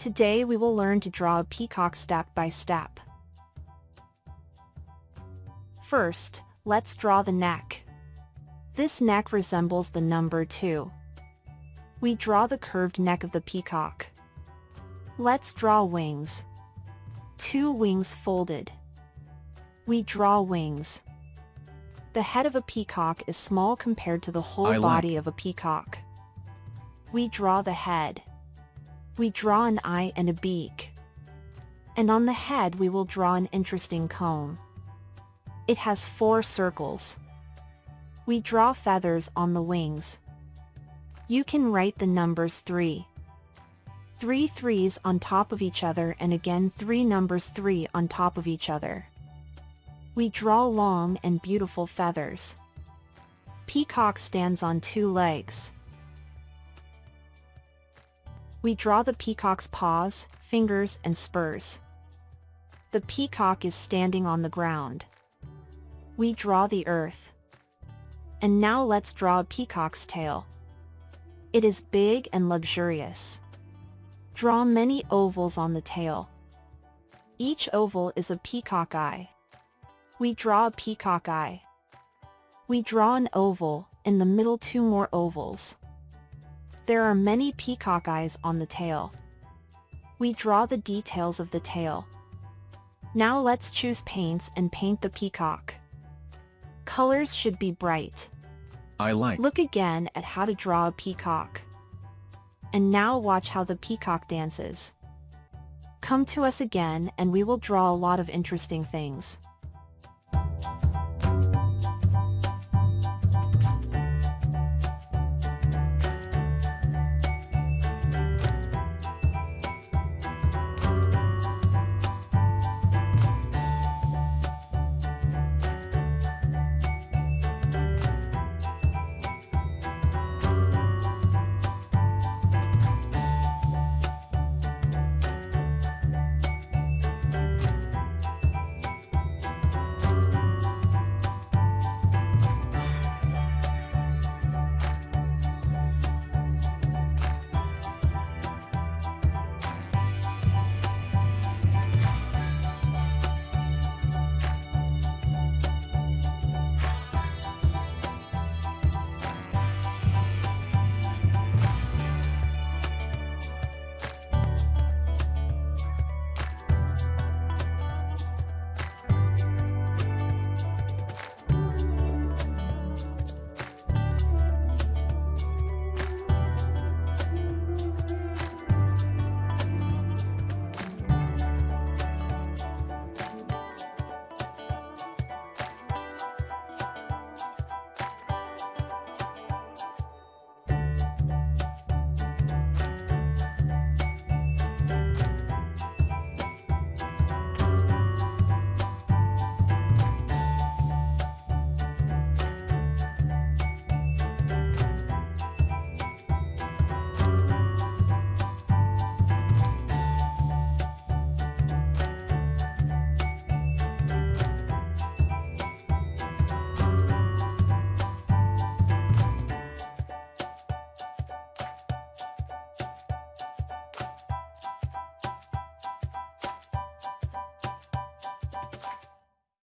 Today we will learn to draw a peacock step by step. First, let's draw the neck. This neck resembles the number 2. We draw the curved neck of the peacock. Let's draw wings. Two wings folded. We draw wings. The head of a peacock is small compared to the whole I like- body of a peacock. We draw the head. We draw an eye and a beak. And on the head we will draw an interesting comb. It has four circles. We draw feathers on the wings. You can write the numbers 3. Three threes on top of each other and again three numbers 3 on top of each other. We draw long and beautiful feathers. Peacock stands on two legs. We draw the peacock's paws, fingers, and spurs. The peacock is standing on the ground. We draw the earth. And now let's draw a peacock's tail. It is big and luxurious. Draw many ovals on the tail. Each oval is a peacock eye. We draw a peacock eye. We draw an oval, in the middle two more ovals. There are many peacock eyes on the tail. We draw the details of the tail. Now let's choose paints and paint the peacock. Colors should be bright. I like. Look again at how to draw a peacock. And now watch how the peacock dances. Come to us again and we will draw a lot of interesting things.